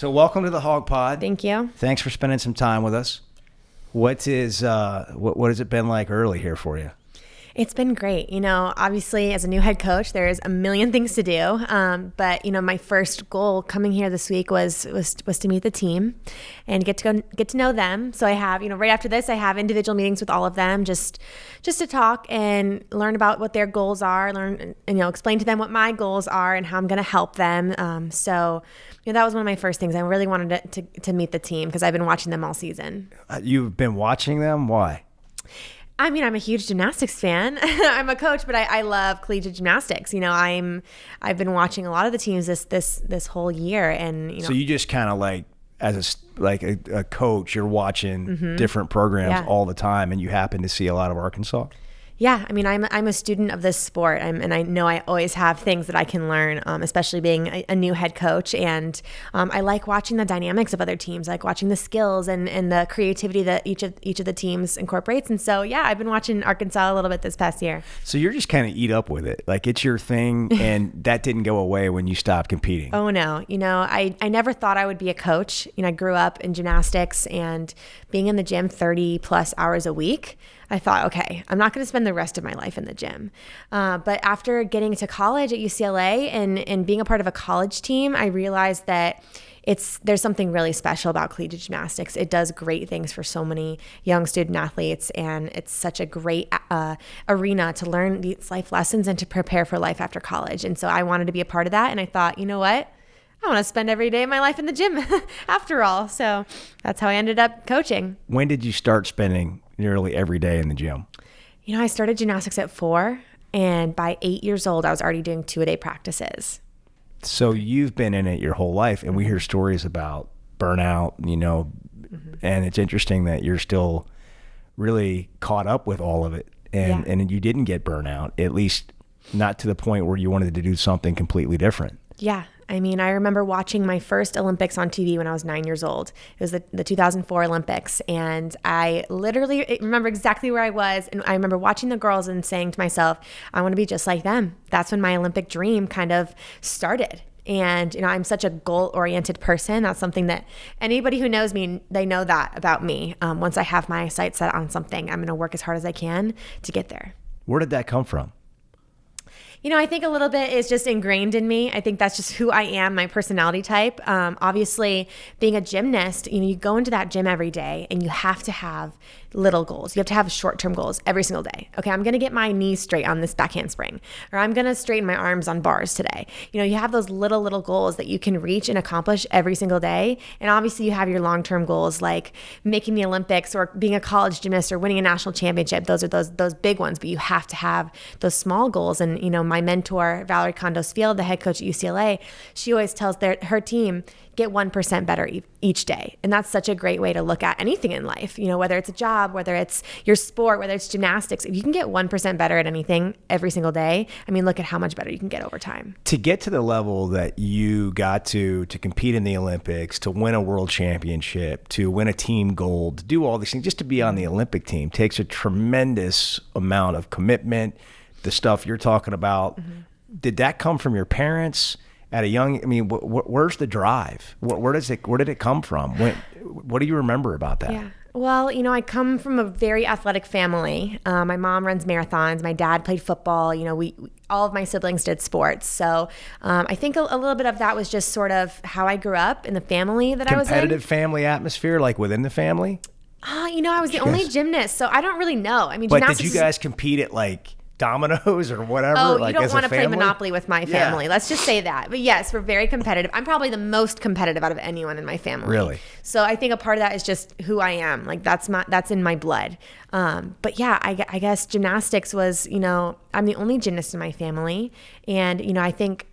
So welcome to the Hog Pod. Thank you. Thanks for spending some time with us. What is uh, what what has it been like early here for you? It's been great. You know, obviously, as a new head coach, there's a million things to do. Um, but you know, my first goal coming here this week was was was to meet the team and get to go get to know them. So I have, you know, right after this, I have individual meetings with all of them, just just to talk and learn about what their goals are, learn and you know, explain to them what my goals are and how I'm going to help them. Um, so. Know, that was one of my first things. I really wanted to, to, to meet the team because I've been watching them all season. Uh, you've been watching them. Why? I mean, I'm a huge gymnastics fan. I'm a coach, but I, I, love collegiate gymnastics. You know, I'm I've been watching a lot of the teams this this this whole year, and you know. So you just kind of like as a like a, a coach, you're watching mm-hmm. different programs yeah. all the time, and you happen to see a lot of Arkansas. Yeah, I mean, I'm I'm a student of this sport, I'm, and I know I always have things that I can learn, um, especially being a, a, new head coach. And um, I like watching the dynamics of other teams, I like watching the skills and, and the creativity that each of each of the teams incorporates. And so, yeah, I've been watching Arkansas a little bit this past year. So you're just kind of eat up with it, like it's your thing, and that didn't go away when you stopped competing. Oh no, you know, I I never thought I would be a coach. You know, I grew up in gymnastics and being in the gym 30 plus hours a week. I thought, okay, I'm not going to spend the rest of my life in the gym. Uh, but after getting to college at UCLA and, and being a part of a college team, I realized that it's there's something really special about collegiate gymnastics. It does great things for so many young student athletes, and it's such a great uh, arena to learn these life lessons and to prepare for life after college. And so I wanted to be a part of that, and I thought, you know what? I want to spend every day of my life in the gym after all. So that's how I ended up coaching. When did you start spending nearly every day in the gym? You know, I started gymnastics at four, and by eight years old, I was already doing two a day practices. So you've been in it your whole life, and we hear stories about burnout, you know, mm-hmm. and it's interesting that you're still really caught up with all of it, and yeah. and you didn't get burnout, at least not to the point where you wanted to do something completely different. Yeah, I mean, I remember watching my first Olympics on TV when I was nine years old. It was the, the 2004 Olympics. And I literally remember exactly where I was. And I remember watching the girls and saying to myself, I want to be just like them. That's when my Olympic dream kind of started. And, you know, I'm such a goal oriented person. That's something that anybody who knows me, they know that about me. Um, once I have my sights set on something, I'm going to work as hard as I can to get there. Where did that come from? You know, I think a little bit is just ingrained in me. I think that's just who I am, my personality type. Um, obviously, being a gymnast, you know, you go into that gym every day and you have to have little goals. You have to have short term goals every single day. Okay, I'm gonna get my knees straight on this back handspring, or I'm gonna straighten my arms on bars today. You know, you have those little, little goals that you can reach and accomplish every single day. And obviously, you have your long term goals like making the Olympics or being a college gymnast or winning a national championship. Those are those those big ones, but you have to have those small goals. And you know, my mentor, Valorie Kondos Field, the head coach at UCLA, she always tells their her team, get 1% better e- each day. And that's such a great way to look at anything in life, you know, whether it's a job, whether it's your sport, whether it's gymnastics. If you can get 1% better at anything every single day, I mean, look at how much better you can get over time. To get to the level that you got to, to compete in the Olympics, to win a world championship, to win a team gold, to do all these things, just to be on the Olympic team takes a tremendous amount of commitment. The stuff you're talking about, mm-hmm. did that come from your parents? At a young i mean wh- wh- where's the drive wh- where does it where did it come from when, what do you remember about that yeah well, you know, I come from a very athletic family. Uh, my mom runs marathons. My dad played football. You know, we, we all of my siblings did sports. So um, I think a, a, little bit of that was just sort of how I grew up in the family that I was in. Competitive family atmosphere, like within the family. Ah, uh, you know, I was the only gymnast, so I don't really know. I mean, but did you guys compete at like? Dominoes or whatever. Oh, like, you don't want to play Monopoly with my family. Yeah. Let's just say that. But yes, we're very competitive. I'm probably the most competitive out of anyone in my family. Really? So I think a part of that is just who I am. Like that's my that's in my blood. Um, but yeah, I, I guess gymnastics was you know I'm the only gymnast in my family, and you know I think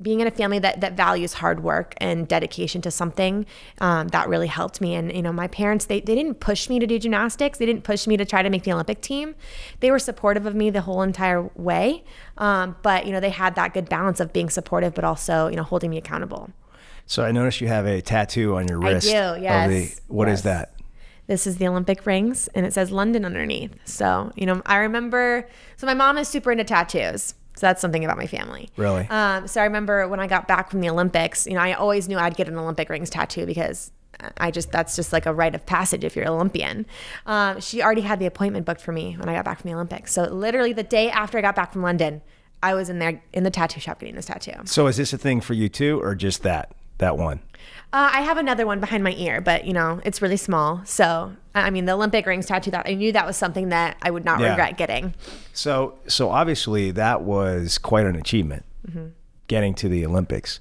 being in a family that that values hard work and dedication to something um, that really helped me. And you know my parents they, they didn't push me to do gymnastics. They didn't push me to try to make the olympic team. They were supportive of me the whole entire way. Um, but you know they had that good balance of being supportive but also you know holding me accountable. So i noticed you have a tattoo on your wrist i do yes the, What yes. is that? This is the Olympic rings and it says London underneath. So, you know, I remember, so my mom is super into tattoos So that's something about my family. Really? Um, so I remember when I got back from the Olympics, you know, I always knew I'd get an Olympic rings tattoo because I just that's just like a rite of passage if you're an Olympian. Um, she already had the appointment booked for me when I got back from the Olympics. So literally the day after I got back from London, I was in there in the tattoo shop getting this tattoo. So is this a thing for you too, or just that that one? Uh, I have another one behind my ear, but you know it's really small. So I mean, the Olympic rings tattoo that I knew that was something that I would not Yeah. regret getting. So so obviously that was quite an achievement, getting to the Olympics.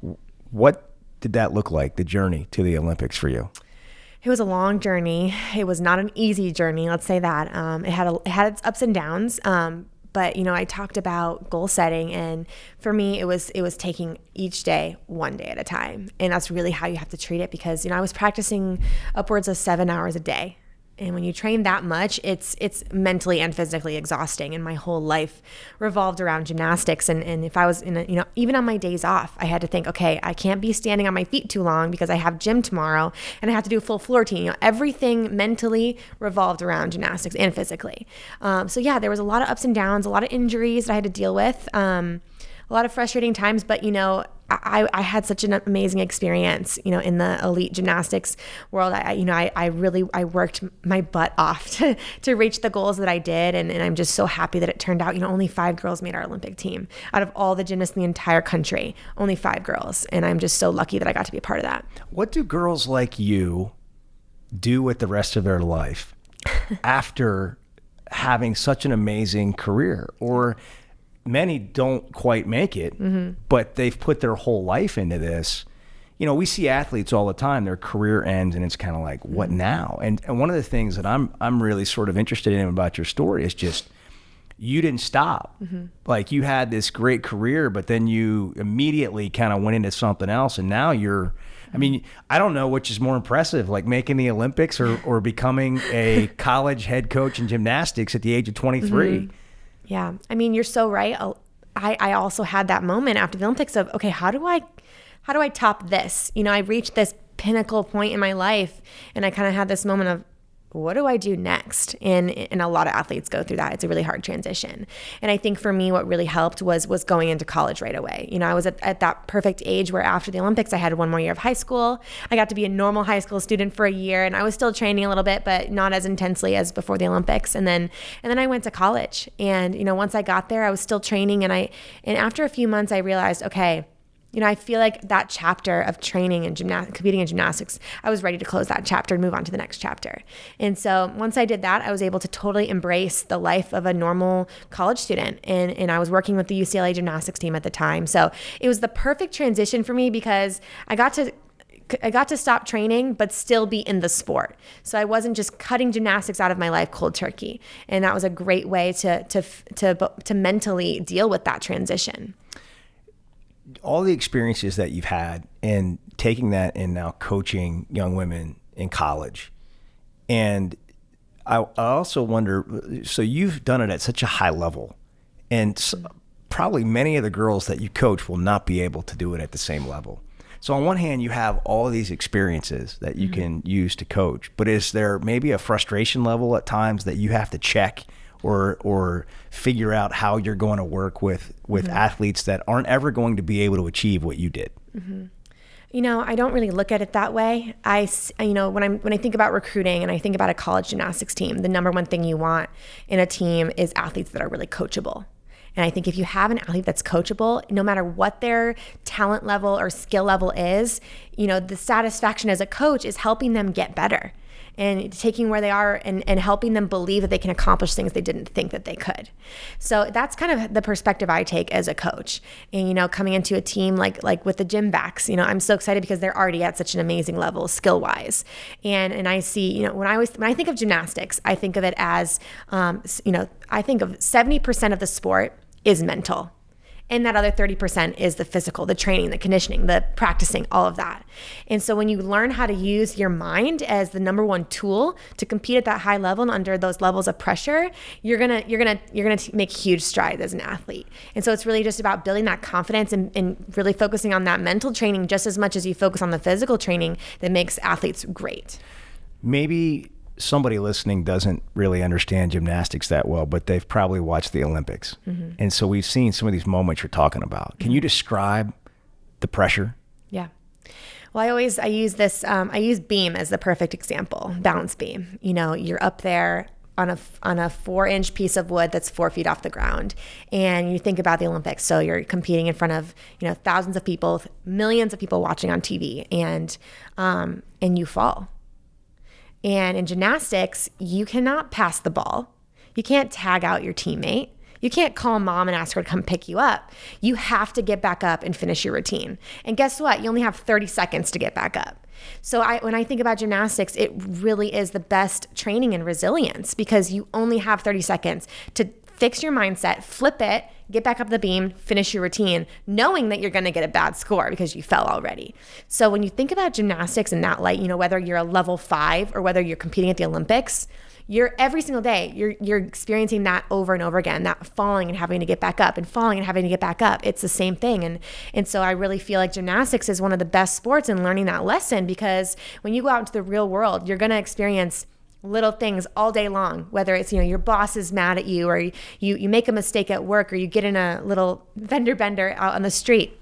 W- What did that look like? The journey to the Olympics for you? It was a long journey. It was not an easy journey. Let's say that. Um, it had a, it had its ups and downs. Um, but you know, I talked about goal setting, and for me, it was it was taking each day one day at a time, and that's really how you have to treat it. Because you know, I was practicing upwards of seven hours a day, and when you train that much, it's it's mentally and physically exhausting. And my whole life revolved around gymnastics. And, and if I was in a, you know, even on my days off, I had to think, okay, I can't be standing on my feet too long because I have gym tomorrow and I have to do a full floor routine. You know, everything mentally revolved around gymnastics and physically. Um, so yeah, there was a lot of ups and downs, a lot of injuries that I had to deal with. Um, a lot of frustrating times, but you know, I, I had such an amazing experience, you know, in the elite gymnastics world. I, you know, I, I really, I worked my butt off to, to reach the goals that I did. And, and I'm just so happy that it turned out, you know, only five girls made our Olympic team out of all the gymnasts in the entire country, only five girls. And I'm just so lucky that I got to be a part of that. What do girls like you do with the rest of their life after having such an amazing career? Or many don't quite make it, mm-hmm. but they've put their whole life into this. You know, we see athletes all the time, their career ends and it's kind of like, what mm-hmm. now? And and one of the things that I'm I'm really sort of interested in about your story is just you didn't stop. Mm-hmm. Like you had this great career, but then you immediately kind of went into something else, and now you're. I mean, I don't know which is more impressive, like making the Olympics or, or becoming a college head coach in gymnastics at the age of 23. Yeah. I mean, you're so right. I, I also had that moment after the Olympics of, okay, how do I, how do I top this? You know, I reached this pinnacle point in my life and I kind of had this moment of, what do I do next? And and a lot of athletes go through that. It's a really hard transition. And I think for me, what really helped was was going into college right away. You know, I was at, at that perfect age where after the Olympics, I had one more year of high school. I got to be a normal high school student for a year, and I was still training a little bit, but not as intensely as before the Olympics. And then and then I went to college. And you know, once I got there, I was still training, and I and after a few months, I realized, okay you know, I feel like that chapter of training and competing in gymnastics, I was ready to close that chapter and move on to the next chapter. And so once I did that, I was able to totally embrace the life of a normal college student. And, and I was working with the UCLA gymnastics team at the time. So it was the perfect transition for me because I got to I got to stop training, but still be in the sport. So I wasn't just cutting gymnastics out of my life cold turkey, and that was a great way to to to to mentally deal with that transition. All the experiences that you've had and taking that and now coaching young women in college. And I, I also wonder so you've done it at such a high level and s probably many of the girls that you coach will not be able to do it at the same level. So on one hand you have all these experiences that you mm-hmm. can use to coach but is there maybe a frustration level at times that you have to check or or figure out how you're going to work with with mm-hmm. athletes that aren't ever going to be able to achieve what you did. Mm-hmm. You know, I don't really look at it that way. I, you know, when I'm when I think about recruiting and I think about a college gymnastics team, the number one thing you want in a team is athletes that are really coachable. And I think if you have an athlete that's coachable, no matter what their talent level or skill level is, you know, the satisfaction as a coach is helping them get better and taking where they are and, and helping them believe that they can accomplish things they didn't think that they could. So that's kind of the perspective I take as a coach. And you know, coming into a team like like with the Gymbacks, you know, I'm so excited because they're already at such an amazing level skill wise. And and I see, you know, when I always when I think of gymnastics, I think of it as um, you know, I think of 70% of the sport is mental. And that other 30% is the physical, the training, the conditioning, the practicing, all of that. And so when you learn how to use your mind as the number one tool to compete at that high level and under those levels of pressure, you're going to you're going to you're going to make huge strides as an athlete. And so it's really just about building that confidence and, and really focusing on that mental training just as much as you focus on the physical training that makes athletes great. Maybe somebody listening doesn't really understand gymnastics that well, but they've probably watched the Olympics. Mm-hmm. And so we've seen some of these moments you're talking about. Can you describe the pressure? Yeah. Well, I always I use this um, I use beam as the perfect example. Balance beam. You know, you're up there on a on a four inch piece of wood that's four feet off the ground, and you think about the Olympics. So you're competing in front of you know thousands of people, millions of people watching on TV, and um, and you fall. And in gymnastics, you cannot pass the ball. You can't tag out your teammate. You can't call mom and ask her to come pick you up. You have to get back up and finish your routine. And guess what? You only have 30 seconds to get back up. So I when I think about gymnastics, it really is the best training in resilience because you only have 30 seconds to fix your mindset, flip it, get back up the beam, finish your routine, knowing that you're going to get a bad score because you fell already. So when you think about gymnastics in that light, you know, whether you're a level 5 or whether you're competing at the Olympics, you're every single day you're you're experiencing that over and over again that falling and having to get back up and falling and having to get back up it's the same thing and and so i really feel like gymnastics is one of the best sports in learning that lesson because when you go out into the real world you're going to experience little things all day long whether it's you know your boss is mad at you or you you make a mistake at work or you get in a little vendor bender out on the street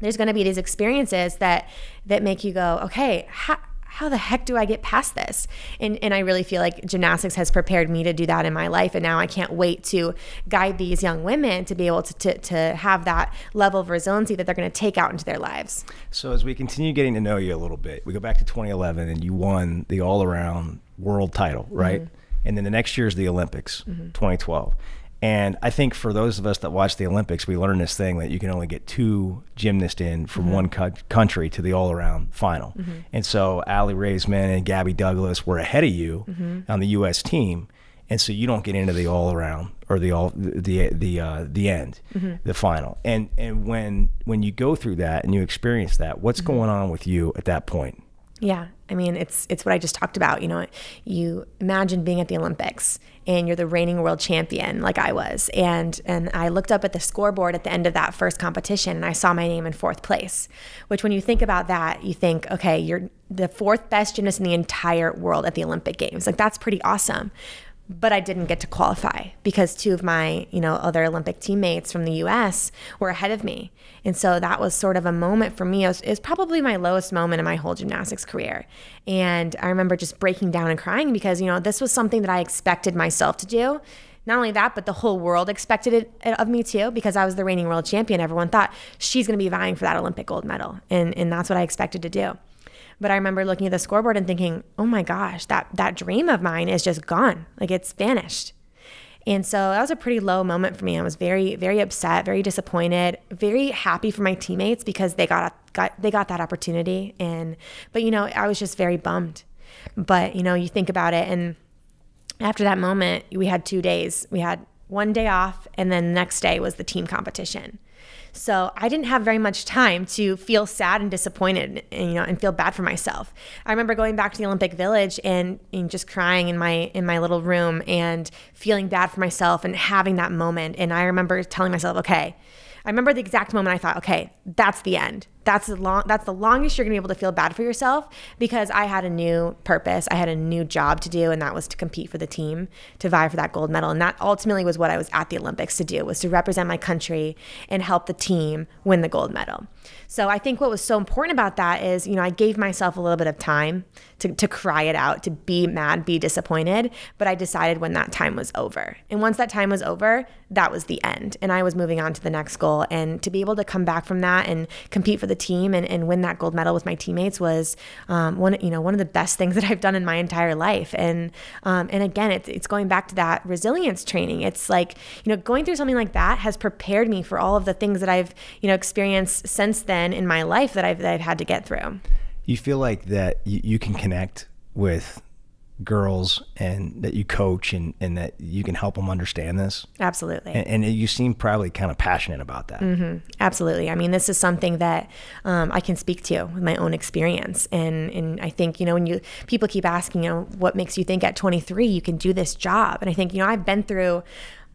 there's going to be these experiences that that make you go okay how, how the heck do I get past this? And, and I really feel like gymnastics has prepared me to do that in my life. And now I can't wait to guide these young women to be able to, to, to have that level of resiliency that they're going to take out into their lives. So as we continue getting to know you a little bit, we go back to 2011 and you won the all around world title, right? Mm-hmm. And then the next year is the Olympics, mm-hmm. 2012. And I think for those of us that watch the Olympics, we learn this thing that you can only get two gymnasts in from mm-hmm. one co- country to the all around final. Mm-hmm. And so Aly Raisman and Gabby Douglas were ahead of you mm-hmm. on the U.S. team. And so you don't get into the all around or the all the the uh, the end, mm-hmm. the final. And and when when you go through that and you experience that, what's mm-hmm. going on with you at that point? Yeah, I mean, it's it's what I just talked about. You know, you imagine being at the Olympics and you're the reigning world champion, like I was, and and I looked up at the scoreboard at the end of that first competition, and I saw my name in fourth place. Which, when you think about that, you think, okay, you're the fourth best gymnast in the entire world at the Olympic Games. Like that's pretty awesome but I didn't get to qualify because two of my, you know, other Olympic teammates from the US were ahead of me. And so that was sort of a moment for me. It was, it was, probably my lowest moment in my whole gymnastics career. And I remember just breaking down and crying because, you know, this was something that I expected myself to do. Not only that, but the whole world expected it of me too because I was the reigning world champion. Everyone thought she's going to be vying for that Olympic gold medal. And, and that's what I expected to do. But I remember looking at the scoreboard and thinking, "Oh my gosh, that that dream of mine is just gone. Like it's vanished." And so that was a pretty low moment for me. I was very, very upset, very disappointed, very happy for my teammates because they got, got they got that opportunity. And but you know, I was just very bummed. But you know, you think about it, and after that moment, we had two days. We had one day off, and then the next day was the team competition. So I didn't have very much time to feel sad and disappointed, and, you know, and feel bad for myself. I remember going back to the Olympic Village and, and just crying in my in my little room and feeling bad for myself and having that moment. And I remember telling myself, okay, I remember the exact moment I thought, okay, that's the end that's the long that's the longest you're gonna be able to feel bad for yourself because I had a new purpose. I had a new job to do, and that was to compete for the team, to vie for that gold medal. And that ultimately was what I was at the Olympics to do, was to represent my country and help the team win the gold medal. So I think what was so important about that is, you know, I gave myself a little bit of time to, to cry it out, to be mad, be disappointed. But I decided when that time was over. And once that time was over, that was the end. And I was moving on to the next goal. And to be able to come back from that and compete for the team and, and win that gold medal with my teammates was um, one, you know, one of the best things that I've done in my entire life. And um, and again, it's, it's going back to that resilience training. It's like, you know, going through something like that has prepared me for all of the things that I've, you know, experienced since then in my life that I've, that I've had to get through. You feel like that you, you can connect with girls and that you coach and, and that you can help them understand this? Absolutely. And, and you seem probably kind of passionate about that. Mm-hmm. absolutely. I mean this is something that um, i can speak to with my own experience. And and i think you know when you people keep asking you know what makes you think at 23 you can do this job? And i think you know i've been through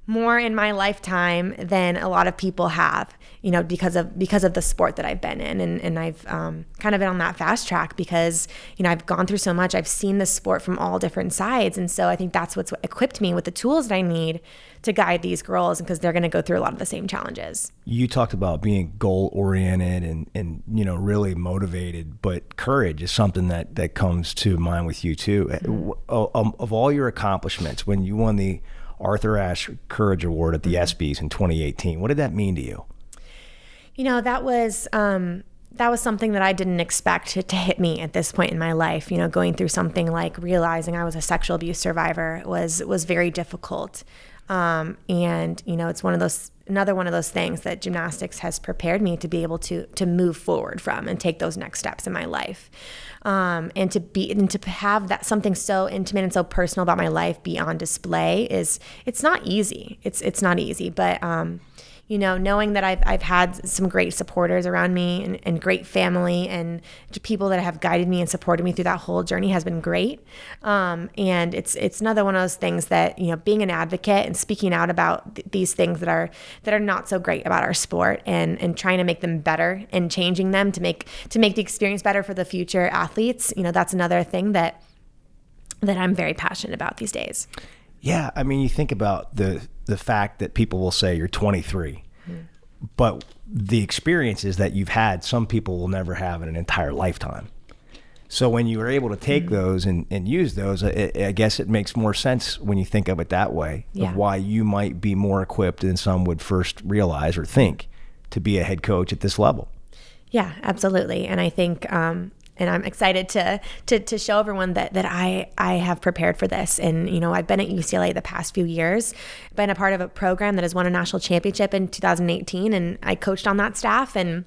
more in my lifetime than a lot of people have you know because of because of the sport that I've been in and, and I've um, kind of been on that fast track because you know I've gone through so much I've seen the sport from all different sides and so I think that's what's equipped me with the tools that I need to guide these girls because they're going to go through a lot of the same challenges. You talked about being goal oriented and and you know really motivated, but courage is something that that comes to mind with you too. Mm-hmm. Of, of all your accomplishments, when you won the Arthur Ashe Courage Award at the mm-hmm. ESPYS in 2018, what did that mean to you? You know, that was um, that was something that I didn't expect to, to, hit me at this point in my life. You know, going through something like realizing I was a sexual abuse survivor was was very difficult. Um, and you know, it's one of those another one of those things that gymnastics has prepared me to be able to to move forward from and take those next steps in my life. Um, and to be and to have that something so intimate and so personal about my life be on display is it's not easy. It's it's not easy, but um, you know, knowing that I've, I've had some great supporters around me and, and great family and people that have guided me and supported me through that whole journey has been great. Um, and it's it's another one of those things that you know, being an advocate and speaking out about th- these things that are that are not so great about our sport and and trying to make them better and changing them to make to make the experience better for the future athletes. You know, that's another thing that that I'm very passionate about these days. Yeah, I mean, you think about the the fact that people will say you're 23, mm. but the experiences that you've had, some people will never have in an entire lifetime. So when you are able to take mm those and, and use those, I, I, guess it makes more sense when you think of it that way yeah. of why you might be more equipped than some would first realize or think to be a head coach at this level. Yeah, absolutely. And I think um, and I'm excited to to to show everyone that that I I have prepared for this. And you know, I've been at UCLA the past few years, been a part of a program that has won a national championship in 2018, and I coached on that staff and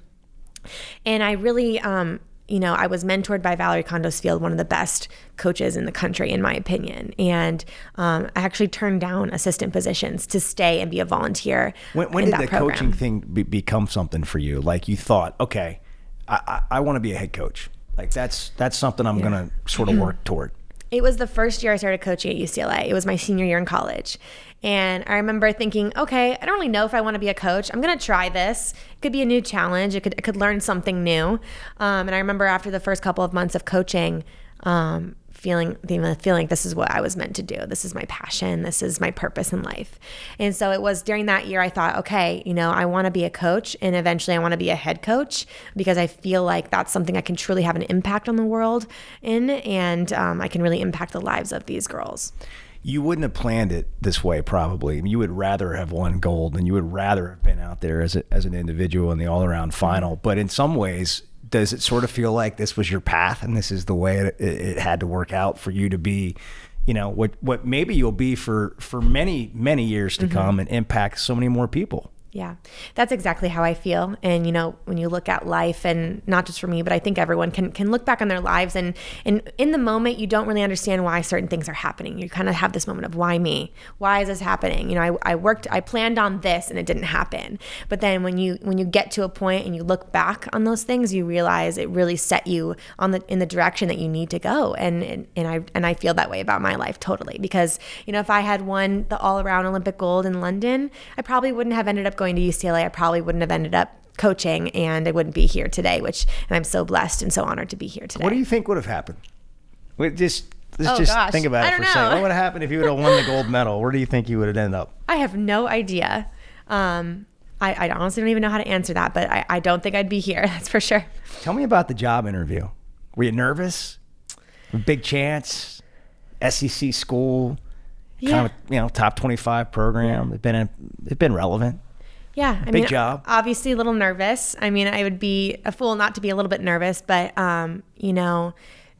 and I really um you know, I was mentored by Valorie Kondos Field, one of the best coaches in the country, in my opinion. And um, I actually turned down assistant positions to stay and be a volunteer. When, when did the program. coaching thing be, become something for you? Like you thought, okay, I, I, I want to be a head coach. Like that's that's something I'm yeah. gonna sort of work toward. It was the first year I started coaching at UCLA. It was my senior year in college. And I remember thinking, okay, I don't really know if I want to be a coach. I'm going to try this. It could be a new challenge. It could, I could learn something new. Um, and I remember after the first couple of months of coaching, um, feeling the feeling this is what I was meant to do. This is my passion. This is my purpose in life. And so it was during that year I thought, okay, you know, I want to be a coach and eventually I want to be a head coach because I feel like that's something I can truly have an impact on the world in and um, I can really impact the lives of these girls. You wouldn't have planned it this way, probably. You would rather have won gold, and you would rather have been out there as a, as an individual in the all around final. But in some ways, does it sort of feel like this was your path and this is the way it, it, had to work out for you to be you know what what maybe you'll be for for many many years to mm-hmm. come and impact so many more people yeah, that's exactly how I feel. And you know, when you look at life, and not just for me, but I think everyone can can look back on their lives, and and in the moment, you don't really understand why certain things are happening. You kind of have this moment of why me? Why is this happening? You know, I, I worked, I planned on this, and it didn't happen. But then when you when you get to a point and you look back on those things, you realize it really set you on the in the direction that you need to go. And and, and I and I feel that way about my life totally because you know, if I had won the all around Olympic gold in London, I probably wouldn't have ended up going to UCLA, I probably wouldn't have ended up coaching and I wouldn't be here today, which and I'm so blessed and so honored to be here today. What do you think would have happened? Just let's oh, just gosh. think about it for a second. What would have happened if you would have won the gold medal? Where do you think you would have ended up? I have no idea. Um, I, I, honestly don't even know how to answer that, but I, I don't think I'd be here. That's for sure. Tell me about the job interview. Were you nervous? Big chance, SEC school, yeah. kind of you know top twenty five program. It's been a, it's been relevant. Yeah, I big mean, job. Obviously, a little nervous. I mean, I would be a fool not to be a little bit nervous, but um, you know,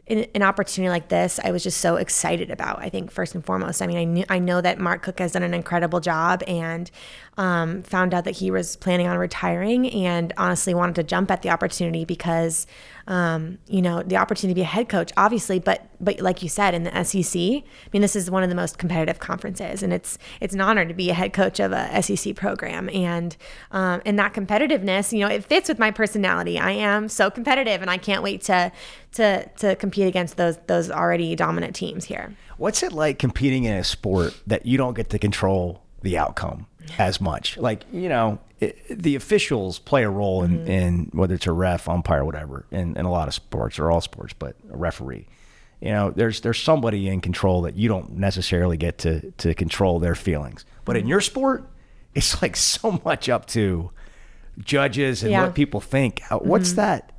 in, an opportunity like this, I was just so excited about. I think first and foremost, I mean, I knew I know that Mark Cook has done an incredible job, and um, found out that he was planning on retiring, and honestly wanted to jump at the opportunity because um, you know, the opportunity to be a head coach, obviously, but but like you said, in the SEC, I mean, this is one of the most competitive conferences, and it's it's an honor to be a head coach of a SEC program, and um, and that competitiveness, you know, it fits with my personality. I am so competitive, and I can't wait to to to compete against those those already dominant teams here. What's it like competing in a sport that you don't get to control the outcome as much. Like you know, it, the officials play a role in, mm-hmm. in whether it's a ref, umpire, whatever, in, in a lot of sports or all sports, but a referee. You know, there's there's somebody in control that you don't necessarily get to to control their feelings. But in mm-hmm. your sport, it's like so much up to judges and Yeah. what people think. What's mm-hmm. that?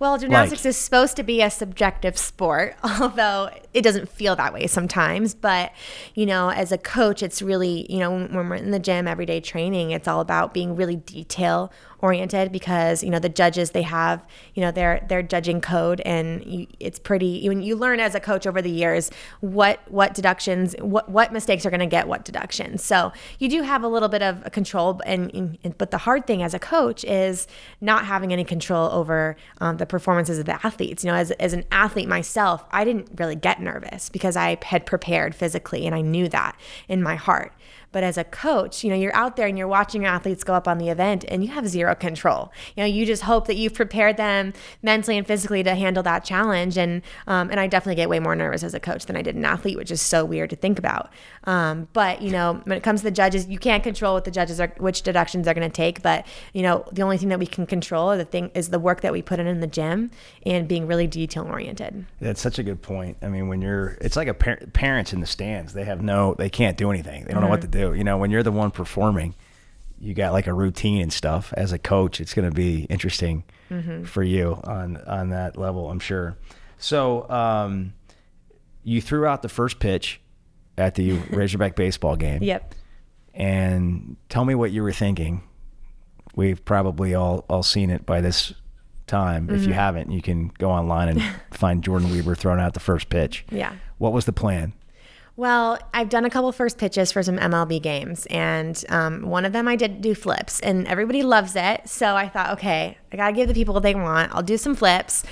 Well, gymnastics is supposed to be a subjective sport, although it doesn't feel that way sometimes. But, you know, as a coach, it's really, you know, when we're in the gym everyday training, it's all about being really detail oriented because, you know, the judges, they have, you know, their their judging code and you, it's pretty you, you learn as a coach over the years what what deductions, what what mistakes are going to get what deductions. So, you do have a little bit of control and, and but the hard thing as a coach is not having any control over um, the performances of the athletes. You know, as, as an athlete myself, I didn't really get nervous because I had prepared physically and I knew that in my heart. But as a coach, you know, you're out there and you're watching your athletes go up on the event and you have zero control. You know, you just hope that you've prepared them mentally and physically to handle that challenge. And um, and I definitely get way more nervous as a coach than I did an athlete, which is so weird to think about. Um, but you know, when it comes to the judges, you can't control what the judges are, which deductions they're going to take. But you know, the only thing that we can control, the thing is the work that we put in in the gym and being really detail oriented. That's such a good point. I mean, when you're, it's like a par- parents in the stands. They have no, they can't do anything. They don't know what to do. You know, when you're the one performing, you got like a routine and stuff. As a coach, it's going to be interesting for you on on that level, I'm sure. So, um, you threw out the first pitch at the Razorback baseball game. Yep. and tell me what you were thinking. We've probably all all seen it by this time. If Mm-hmm. you haven't, you can go online and find Jordyn Wieber throwing out the first pitch. Yeah. What was the plan? Well, I've done a couple first pitches for some MLB games, and um, one of them I did do flips, and everybody loves it. So I thought, okay, I gotta give the people what they want. I'll do some flips.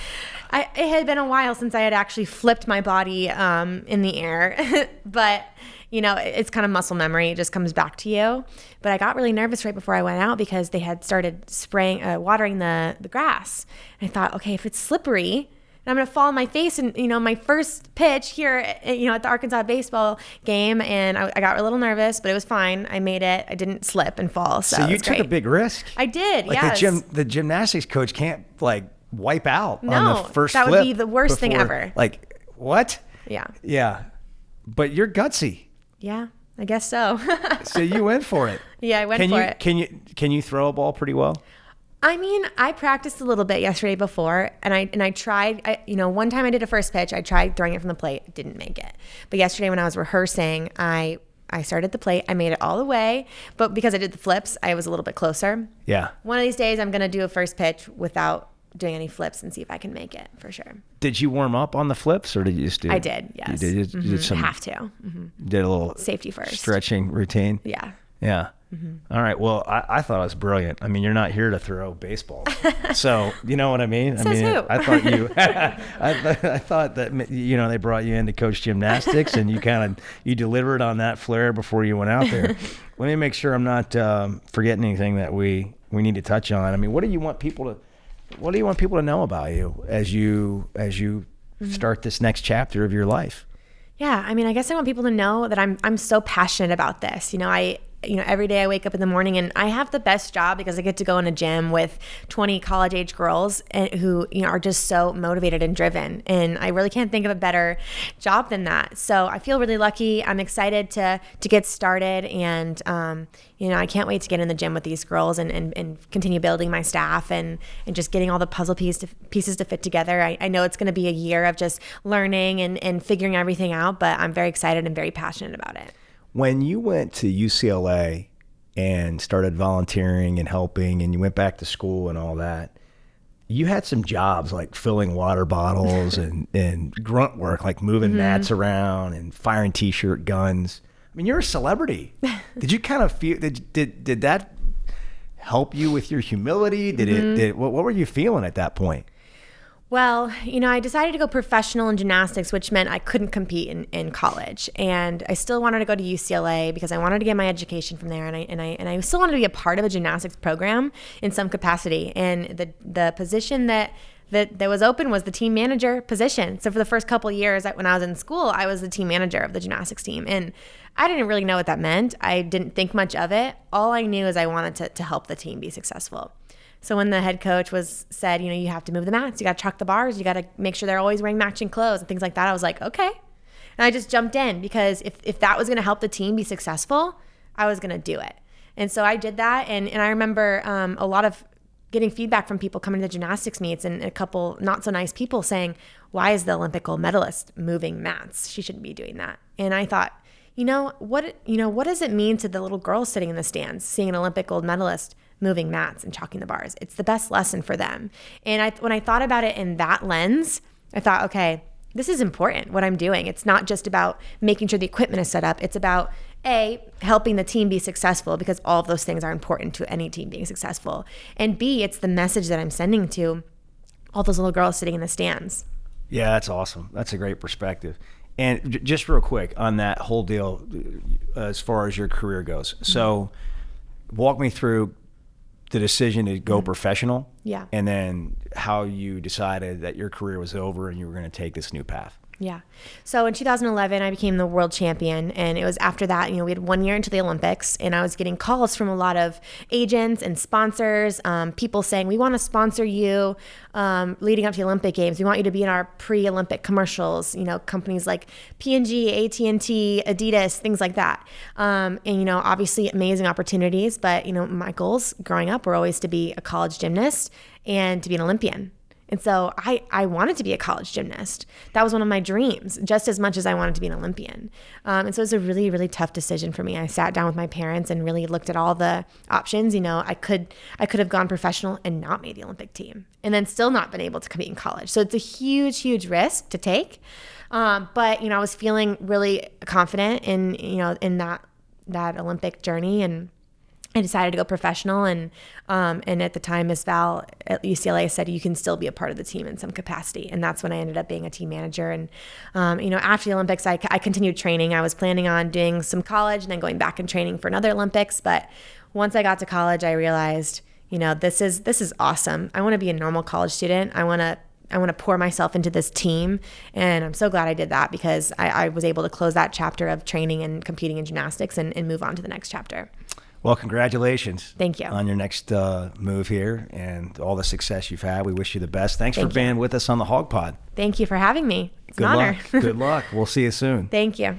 I, it had been a while since I had actually flipped my body um, in the air, but you know, it- it's kind of muscle memory. It just comes back to you. But I got really nervous right before I went out because they had started spraying, uh, watering the the grass. And I thought, okay, if it's slippery, and I'm going to fall on my face. And, you know, my first pitch here, uh, you know, at the Arkansas baseball game, and I, I got a little nervous, but it was fine. I made it. I didn't slip and fall. So, So you took great. a big risk. I did, like yes. the gym, the gymnastics coach can't like wipe out on the first. that would be the worst thing ever. Like what? Yeah. Yeah, but you're gutsy, Yeah, I guess so. so you went for it. yeah, I went for it. Can for you it. can you can you throw a ball pretty well? I mean, I practiced a little bit yesterday before, and I and I tried. I, you know, one time I did a first pitch. I tried throwing it from the plate, didn't make it. But yesterday when I was rehearsing, I I started the plate. I made it all the way, but because I did the flips, I was a little bit closer. Yeah. One of these days, I'm gonna do a first pitch without doing any flips and see if I can make it for sure. Did you warm up on the flips, or did you just do? I did, yes. You did, you did- you did some Have to. hmm did a little Safety first. stretching routine. Yeah. Yeah. All right. Well, I, I thought it was brilliant. I mean, you're not here to throw baseballs, so you know what I mean. I Says mean, who? I thought you. I, th- I thought that you know they brought you in to coach gymnastics, and you kind of you delivered on that flair before you went out there. Let me make sure I'm not um, forgetting anything that we we need to touch on. I mean, what do you want people to what do you want people to know about you as you as you Mm-hmm. start this next chapter of your life? Yeah, I mean, I guess I want people to know that I'm I'm so passionate about this. You know, I you know every day I wake up in the morning and I have the best job because I get to go in a gym with 20 college age girls and who you know are just so motivated and driven, and I really can't think of a better job than that. So I feel really lucky. I'm excited to to get started, and um, you know I can't wait to get in the gym with these girls and and, and continue building my staff and and just getting all the puzzle piece to, pieces to fit together. I, I know it's going to be a year of just learning and and figuring everything out, but I'm very excited and very passionate about it. When you went to UCLA and started volunteering and helping and you went back to school and all that, you had some jobs like filling water bottles and, and grunt work, like moving mm-hmm. mats around and firing t-shirt guns. I mean, you're a celebrity. did you kind of feel, did, did, did that help you with your humility? Did it, mm-hmm. did, what, what were you feeling at that point? Well, you know, I decided to go professional in gymnastics, which meant I couldn't compete in, in college. And I still wanted to go to UCLA because I wanted to get my education from there. And I, and I, and I still wanted to be a part of a gymnastics program in some capacity. And the, the position that that, that was open was the team manager position. So for the first couple years when I was in school, I was the team manager of the gymnastics team. And I didn't really know what that meant. I didn't think much of it. All I knew is I wanted to, to help the team be successful. So when the head coach was said, you know, you have to move the mats, you got to chalk the bars, you got to make sure they're always wearing matching clothes and things like that. I was like, okay. And I just jumped in because if, if that was going to help the team be successful, I was going to do it. And so I did that. And, and I remember um, a lot of getting feedback from people coming to the gymnastics meets and a couple not so nice people saying, why is the Olympic gold medalist moving mats? She shouldn't be doing that. And I thought, you know, what, you know, what does it mean to the little girls sitting in the stands seeing an Olympic gold medalist moving mats and chalking the bars? It's the best lesson for them. And I, when I thought about it in that lens, I thought, okay, this is important what I'm doing. It's not just about making sure the equipment is set up. It's about a helping the team be successful because all of those things are important to any team being successful. And B, it's the message that I'm sending to all those little girls sitting in the stands. Yeah, that's awesome. That's a great perspective. And j- just real quick on that whole deal, uh, as far as your career goes. So, walk me through the decision to go professional. Yeah. And then how you decided that your career was over and you were going to take this new path. Yeah. So in 2011, I became the world champion. And it was after that, you know, we had one year into the Olympics, and I was getting calls from a lot of agents and sponsors, um, people saying, We want to sponsor you um, leading up to the Olympic Games. We want you to be in our pre Olympic commercials, you know, companies like P&G, AT&T, Adidas, things like that. Um, and, you know, obviously amazing opportunities. But, you know, my goals growing up were always to be a college gymnast and to be an Olympian. And so I, I wanted to be a college gymnast. That was one of my dreams, just as much as I wanted to be an Olympian. Um, and so it was a really, really tough decision for me. I sat down with my parents and really looked at all the options. You know, I could I could have gone professional and not made the Olympic team, and then still not been able to compete in college. So it's a huge, huge risk to take. Um, but you know, I was feeling really confident in you know in that that Olympic journey and I decided to go professional, and um, and at the time, Miss Val at UCLA said you can still be a part of the team in some capacity, and that's when I ended up being a team manager. And um, you know, after the Olympics, I, I continued training. I was planning on doing some college and then going back and training for another Olympics. But once I got to college, I realized, you know, this is this is awesome. I want to be a normal college student. I want to I want to pour myself into this team. And I'm so glad I did that because I, I was able to close that chapter of training and competing in gymnastics and, and move on to the next chapter. Well, congratulations. Thank you. On your next uh, move here and all the success you've had. We wish you the best. Thanks Thank for being with us on the Hog Pod. Thank you for having me. It's Good an honor. luck. Good luck. We'll see you soon. Thank you.